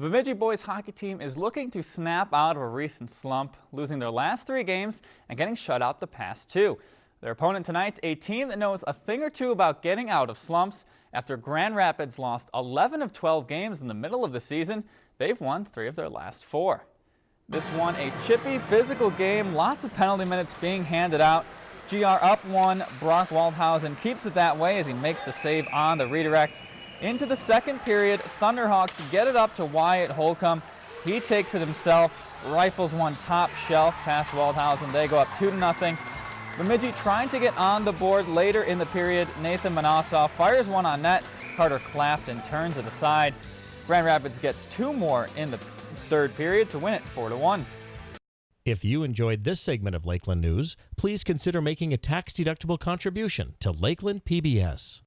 The Bemidji boys hockey team is looking to snap out of a recent slump, losing their last three games and getting shut out the past two. Their opponent tonight, a team that knows a thing or two about getting out of slumps. After Grand Rapids lost 11 of 12 games in the middle of the season, they've won three of their last four. This one a chippy, physical game, lots of penalty minutes being handed out. GR up one, Brock Waldhausen keeps it that way as he makes the save on the redirect. Into the second period, Thunderhawks get it up to Wyatt Holcomb. He takes it himself, rifles one top shelf past Waldhausen. They go up 2 to nothing. Bemidji trying to get on the board later in the period. Nathan Manasseh fires one on net. Carter Clafton turns it aside. Grand Rapids gets two more in the third period to win it 4 to 1. If you enjoyed this segment of Lakeland News, please consider making a tax-deductible contribution to Lakeland PBS.